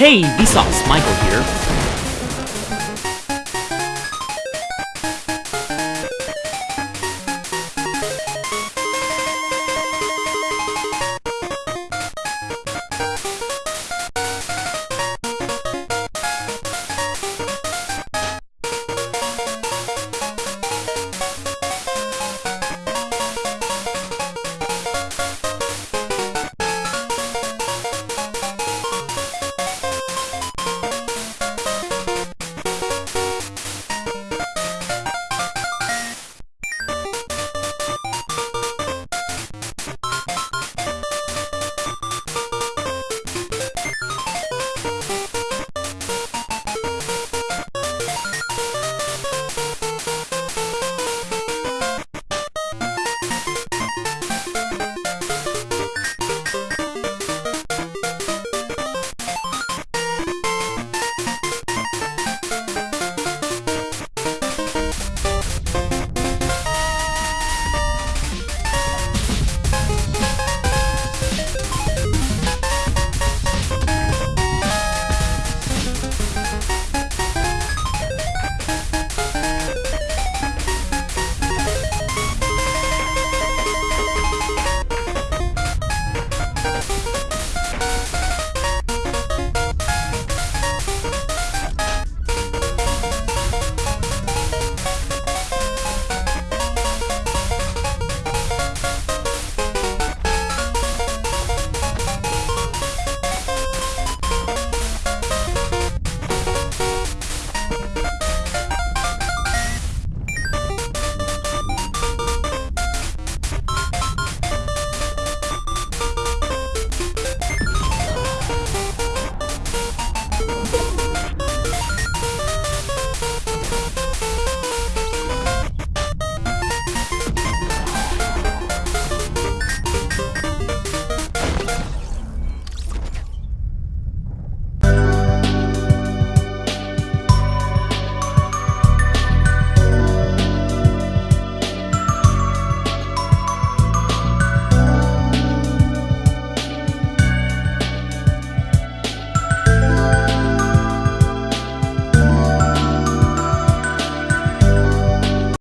Hey, Vsauce, Michael here.